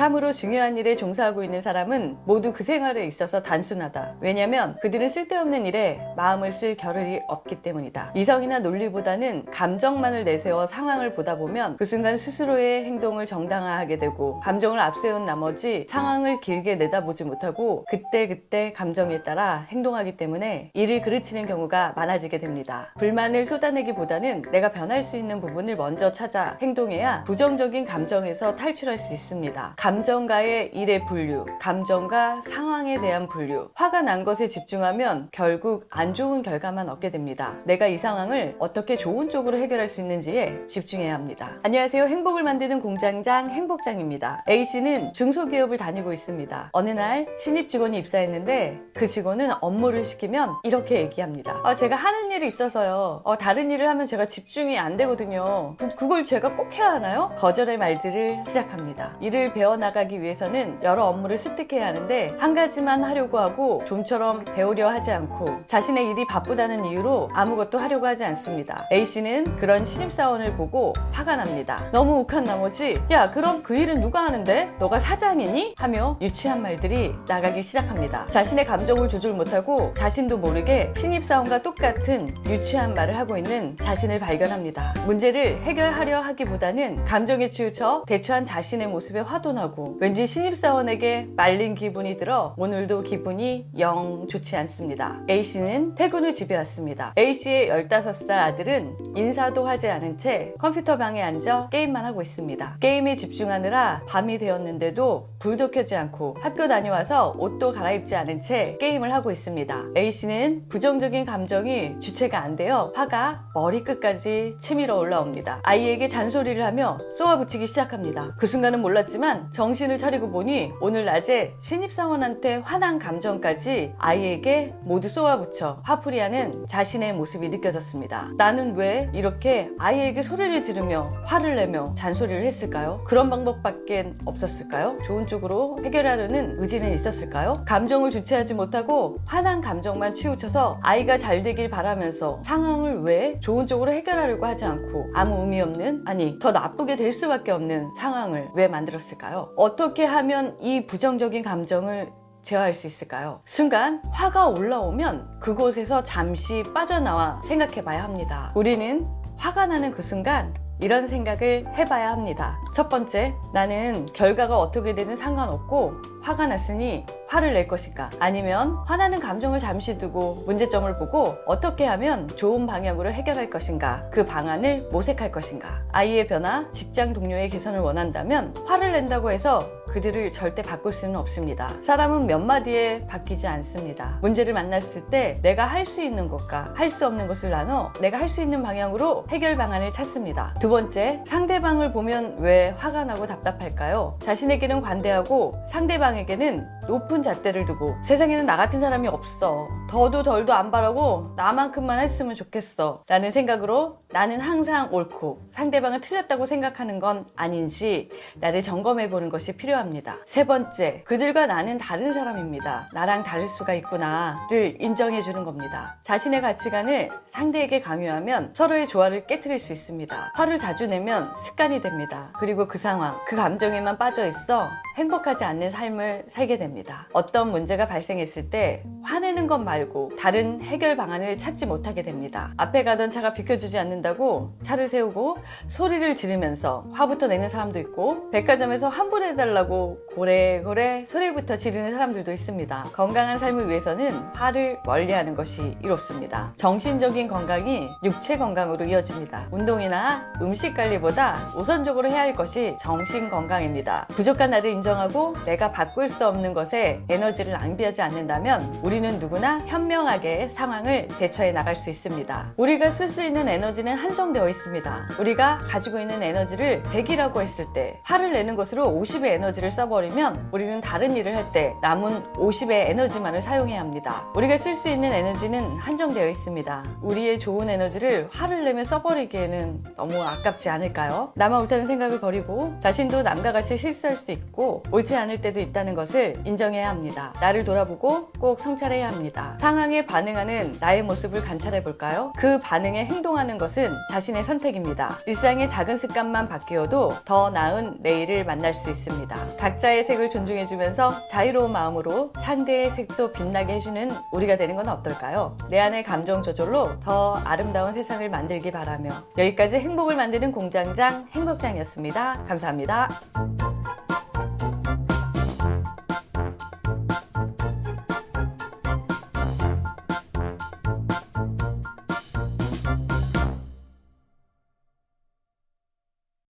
참으로 중요한 일에 종사하고 있는 사람은 모두 그 생활에 있어서 단순하다. 왜냐면 그들은 쓸데없는 일에 마음을 쓸 겨를이 없기 때문이다. 이성이나 논리보다는 감정만을 내세워 상황을 보다 보면 그 순간 스스로의 행동을 정당화하게 되고 감정을 앞세운 나머지 상황을 길게 내다보지 못하고 그때그때 감정에 따라 행동하기 때문에 일을 그르치는 경우가 많아지게 됩니다. 불만을 쏟아내기보다는 내가 변할 수 있는 부분을 먼저 찾아 행동해야 부정적인 감정에서 탈출할 수 있습니다. 감정과의 일의 분류, 감정과 상황에 대한 분류, 화가 난 것에 집중하면 결국 안 좋은 결과만 얻게 됩니다. 내가 이 상황을 어떻게 좋은 쪽으로 해결할 수 있는지에 집중해야 합니다. 안녕하세요. 행복을 만드는 공장장 행복장입니다. A씨는 중소기업을 다니고 있습니다. 어느 날 신입 직원이 입사했는데 그 직원은 업무를 시키면 이렇게 얘기합니다. 아, 제가 하는 일이 있어서요. 어, 다른 일을 하면 제가 집중이 안 되거든요. 그- 그걸 제가 꼭 해야 하나요? 거절의 말들을 시작합니다. 일을 배워 나가기 위해서는 여러 업무를 습득해야 하는데 한 가지만 하려고 하고 좀처럼 배우려 하지 않고 자신의 일이 바쁘다는 이유로 아무것도 하려고 하지 않습니다. A씨는 그런 신입사원을 보고 화가 납니다. 너무 욱한 나머지 야 그럼 그 일은 누가 하는데? 너가 사장이니? 하며 유치한 말들이 나가기 시작합니다. 자신의 감정을 조절 못하고 자신도 모르게 신입사원과 똑같은 유치한 말을 하고 있는 자신을 발견합니다. 문제를 해결하려 하기보다는 감정에 치우쳐 대처한 자신의 모습에 화도 나고 왠지 신입사원에게 말린 기분이 들어 오늘도 기분이 영 좋지 않습니다. A씨는 퇴근 후 집에 왔습니다. A씨의 15살 아들은 인사도 하지 않은 채 컴퓨터 방에 앉아 게임만 하고 있습니다. 게임에 집중하느라 밤이 되었는데도 불도 켜지 않고 학교 다녀와서 옷도 갈아입지 않은 채 게임을 하고 있습니다. A씨는 부정적인 감정이 주체가 안 되어 화가 머리끝까지 치밀어 올라옵니다. 아이에게 잔소리를 하며 쏘아붙이기 시작합니다. 그 순간은 몰랐지만 정신을 차리고 보니 오늘 낮에 신입사원한테 화난 감정까지 아이에게 모두 쏘아붙여 화풀이하는 자신의 모습이 느껴졌습니다. 나는 왜 이렇게 아이에게 소리를 지르며 화를 내며 잔소리를 했을까요? 그런 방법밖에 없었을까요? 좋은 쪽으로 해결하려는 의지는 있었을까요? 감정을 주체하지 못하고 화난 감정만 치우쳐서 아이가 잘 되길 바라면서 상황을 왜 좋은 쪽으로 해결하려고 하지 않고 아무 의미 없는 아니 더 나쁘게 될 수밖에 없는 상황을 왜 만들었을까요? 어떻게 하면 이 부정적인 감정을 제어할 수 있을까요? 순간 화가 올라오면 그곳에서 잠시 빠져나와 생각해 봐야 합니다. 우리는 화가 나는 그 순간 이런 생각을 해봐야 합니다. 첫 번째, 나는 결과가 어떻게 되든 상관없고 화가 났으니 화를 낼 것인가 아니면 화나는 감정을 잠시 두고 문제점을 보고 어떻게 하면 좋은 방향으로 해결할 것인가? 그 방안을 모색할 것인가? 아이의 변화, 직장 동료의 개선을 원한다면 화를 낸다고 해서 그들을 절대 바꿀 수는 없습니다. 사람은 몇 마디에 바뀌지 않습니다. 문제를 만났을 때 내가 할 수 있는 것과 할 수 없는 것을 나눠 내가 할 수 있는 방향으로 해결 방안을 찾습니다. 두 번째, 상대방을 보면 왜 화가 나고 답답할까요? 자신에게는 관대하고 상대방에게는 높은 잣대를 두고 세상에는 나 같은 사람이 없어. 더도 덜도 안 바라고 나만큼만 했으면 좋겠어. 라는 생각으로 나는 항상 옳고 상대방은 틀렸다고 생각하는 건 아닌지 나를 점검해 보는 것이 필요합니다. 세 번째, 그들과 나는 다른 사람입니다. 나랑 다를 수가 있구나 를 인정해 주는 겁니다. 자신의 가치관을 상대에게 강요하면 서로의 조화를 깨뜨릴 수 있습니다. 화를 자주 내면 습관이 됩니다. 그리고 그 상황, 그 감정에만 빠져 있어 행복하지 않는 삶을 살게 됩니다. 어떤 문제가 발생했을 때 화내는 것 말고 다른 해결 방안을 찾지 못하게 됩니다. 앞에 가던 차가 비켜주지 않는다고 차를 세우고 소리를 지르면서 화부터 내는 사람도 있고 백화점에서 환불해달라고 고래고래 소리부터 지르는 사람들도 있습니다. 건강한 삶을 위해서는 화를 멀리하는 것이 이롭습니다. 정신적인 건강이 육체 건강으로 이어집니다. 운동이나 음식 관리보다 우선적으로 해야 할 것이 정신 건강입니다. 부족한 나를 인정 하고 내가 바꿀 수 없는 것에 에너지를 낭비하지 않는다면 우리는 누구나 현명하게 상황을 대처해 나갈 수 있습니다. 우리가 쓸 수 있는 에너지는 한정되어 있습니다. 우리가 가지고 있는 에너지를 100이라고 했을 때 화를 내는 것으로 50의 에너지를 써버리면 우리는 다른 일을 할 때 남은 50의 에너지만을 사용해야 합니다. 우리가 쓸 수 있는 에너지는 한정되어 있습니다. 우리의 좋은 에너지를 화를 내며 써버리기에는 너무 아깝지 않을까요? 나만 옳다는 생각을 버리고 자신도 남과 같이 실수할 수 있고 옳지 않을 때도 있다는 것을 인정해야 합니다. 나를 돌아보고 꼭 성찰해야 합니다. 상황에 반응하는 나의 모습을 관찰해 볼까요? 그 반응에 행동하는 것은 자신의 선택입니다. 일상의 작은 습관만 바뀌어도 더 나은 내일을 만날 수 있습니다. 각자의 색을 존중해주면서 자유로운 마음으로 상대의 색도 빛나게 해주는 우리가 되는 건 어떨까요? 내 안의 감정 조절로 더 아름다운 세상을 만들기 바라며 여기까지 행복을 만드는 공장장 행복장이었습니다. 감사합니다.